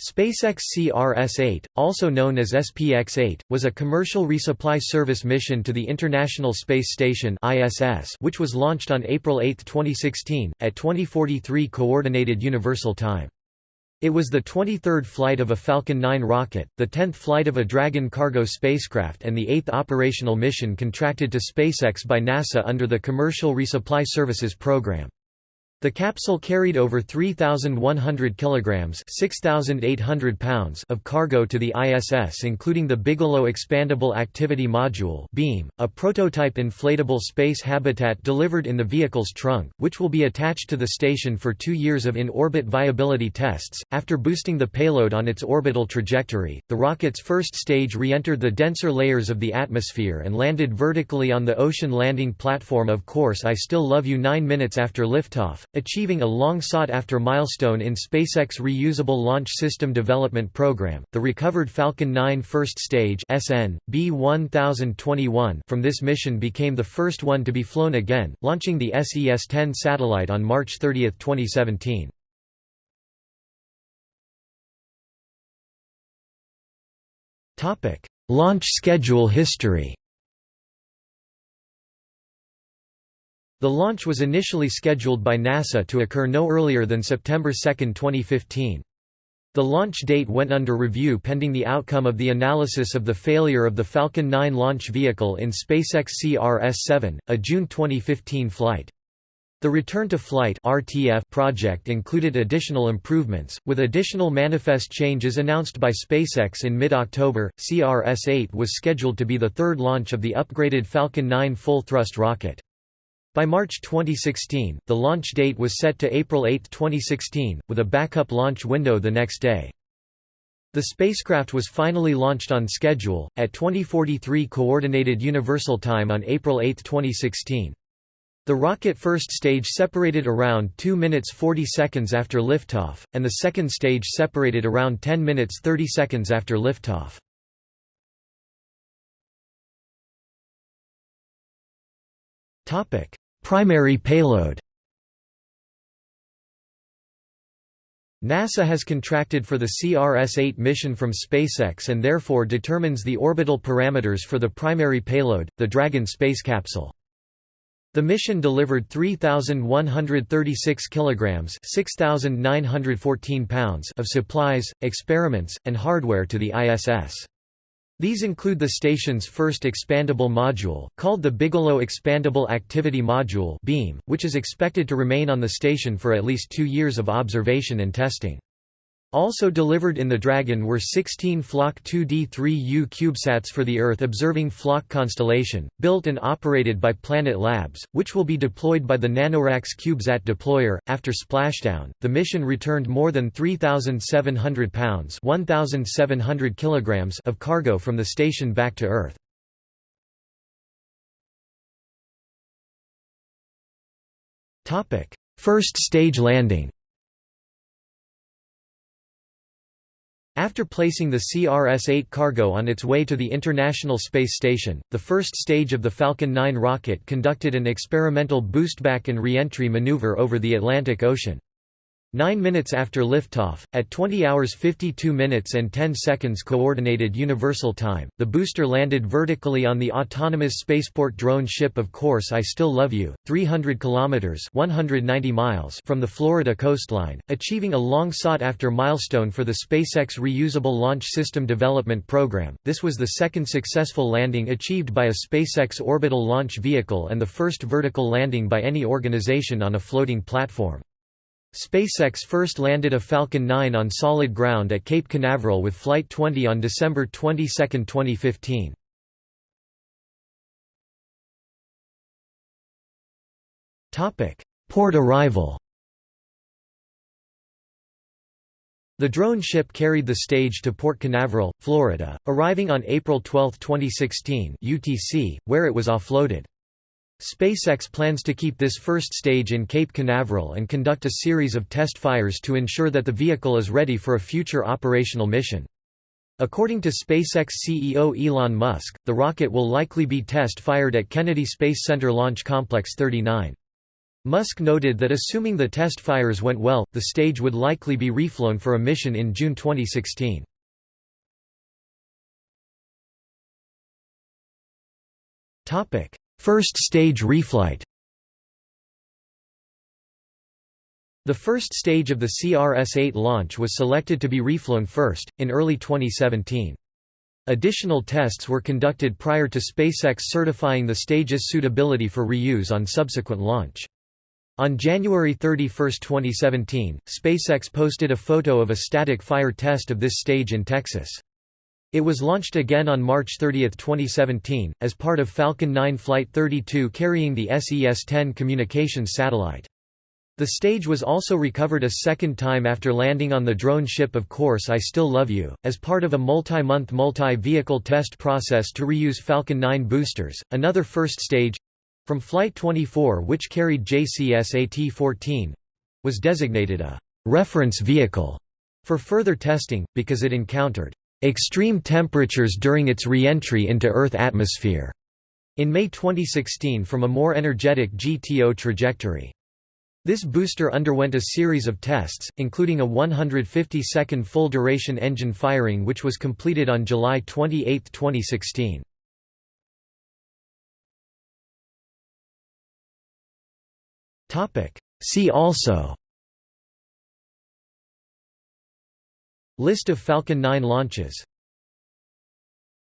SpaceX CRS-8, also known as SPX-8, was a commercial resupply service mission to the International Space Station (ISS), which was launched on April 8, 2016, at 2043 Coordinated Universal Time. It was the 23rd flight of a Falcon 9 rocket, the 10th flight of a Dragon cargo spacecraft and the 8th operational mission contracted to SpaceX by NASA under the Commercial Resupply Services Program. The capsule carried over 3,100 kilograms (6,800 pounds) of cargo to the ISS, including the Bigelow Expandable Activity Module (BEAM), a prototype inflatable space habitat delivered in the vehicle's trunk, which will be attached to the station for two years of in-orbit viability tests. After boosting the payload on its orbital trajectory, the rocket's first stage re-entered the denser layers of the atmosphere and landed vertically on the ocean landing platform of course I Still Love You nine minutes after liftoff achieving a long sought-after milestone in SpaceX Reusable Launch System Development Program, the recovered Falcon 9 First Stage SN, B1021 from this mission became the first one to be flown again, launching the SES-10 satellite on March 30, 2017. Topic: Launch schedule history The launch was initially scheduled by NASA to occur no earlier than September 2, 2015. The launch date went under review pending the outcome of the analysis of the failure of the Falcon 9 launch vehicle in SpaceX CRS-7, a June 2015 flight. The Return to Flight (RTF) project included additional improvements, with additional manifest changes announced by SpaceX in mid-October. CRS-8 was scheduled to be the third launch of the upgraded Falcon 9 full-thrust rocket. By March 2016, the launch date was set to April 8, 2016, with a backup launch window the next day. The spacecraft was finally launched on schedule, at 2043 Coordinated Universal Time on April 8, 2016. The rocket first stage separated around 2 minutes 40 seconds after liftoff, and the second stage separated around 10 minutes 30 seconds after liftoff. Primary payload NASA has contracted for the CRS-8 mission from SpaceX and therefore determines the orbital parameters for the primary payload, the Dragon space capsule. The mission delivered 3,136 kilograms (6,914 pounds) of supplies, experiments, and hardware to the ISS. These include the station's first expandable module, called the Bigelow Expandable Activity Module which is expected to remain on the station for at least two years of observation and testing. Also delivered in the Dragon were 16 Flock 2D3U CubeSats for the Earth-observing Flock constellation, built and operated by Planet Labs, which will be deployed by the NanoRacks CubeSat deployer. After splashdown, the mission returned more than 3,700 pounds (1,700 kilograms) of cargo from the station back to Earth. Topic: First stage landing After placing the CRS-8 cargo on its way to the International Space Station, the first stage of the Falcon 9 rocket conducted an experimental boostback and reentry maneuver over the Atlantic Ocean. Nine minutes after liftoff, at 20 hours 52 minutes and 10 seconds Coordinated Universal Time, the booster landed vertically on the autonomous spaceport drone ship Of Course I Still Love You, 300 kilometers (190 miles) from the Florida coastline, achieving a long sought-after milestone for the SpaceX Reusable Launch System Development Program. This was the second successful landing achieved by a SpaceX orbital launch vehicle and the first vertical landing by any organization on a floating platform. SpaceX first landed a Falcon 9 on solid ground at Cape Canaveral with Flight 20 on December 22, 2015. Port arrival The drone ship carried the stage to Port Canaveral, Florida, arriving on April 12, 2016 UTC, where it was offloaded. SpaceX plans to keep this first stage in Cape Canaveral and conduct a series of test fires to ensure that the vehicle is ready for a future operational mission. According to SpaceX CEO Elon Musk, the rocket will likely be test-fired at Kennedy Space Center Launch Complex 39. Musk noted that assuming the test fires went well, the stage would likely be reflown for a mission in June 2016. First stage reflight The first stage of the CRS-8 launch was selected to be reflown first, in early 2017. Additional tests were conducted prior to SpaceX certifying the stage's suitability for reuse on subsequent launch. On January 31, 2017, SpaceX posted a photo of a static fire test of this stage in Texas. It was launched again on March 30, 2017, as part of Falcon 9 Flight 32 carrying the SES-10 communications satellite. The stage was also recovered a second time after landing on the drone ship Of Course I Still Love You, as part of a multi-month multi-vehicle test process to reuse Falcon 9 boosters. Another first stage from Flight 24 which carried JCSAT-14 was designated a reference vehicle for further testing, because it encountered extreme temperatures during its re-entry into Earth atmosphere in May 2016 from a more energetic GTO trajectory. This booster underwent a series of tests, including a 150-second full-duration engine firing which was completed on July 28, 2016. See also List of Falcon 9 launches